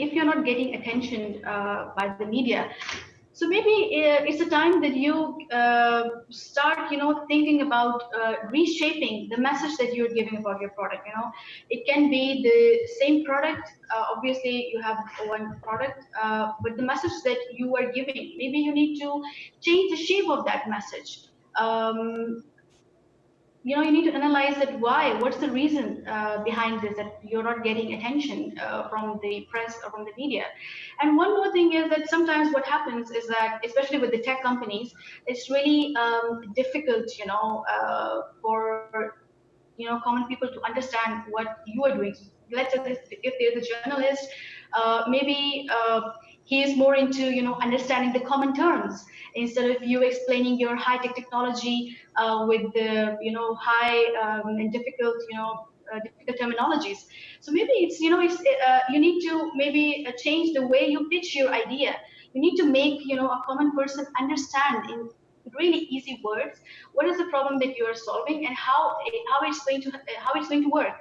if you're not getting attention uh, by the media, so maybe uh, it's a time that you uh, start, you know, thinking about uh, reshaping the message that you're giving about your product. You know, it can be the same product. Uh, obviously, you have one product, uh, but the message that you are giving, maybe you need to change the shape of that message. Um, you know you need to analyze that why what's the reason uh, behind this that you're not getting attention uh, from the press or from the media. And one more thing is that sometimes what happens is that especially with the tech companies it's really um, difficult you know uh, for you know common people to understand what you are doing. Let's say if there's a journalist uh, maybe uh, he is more into you know understanding the common terms instead of you explaining your high tech technology uh, with the you know high um, and difficult you know uh, difficult terminologies. So maybe it's you know it's uh, you need to maybe uh, change the way you pitch your idea. You need to make you know a common person understand in really easy words what is the problem that you are solving and how how it's going to how it's going to work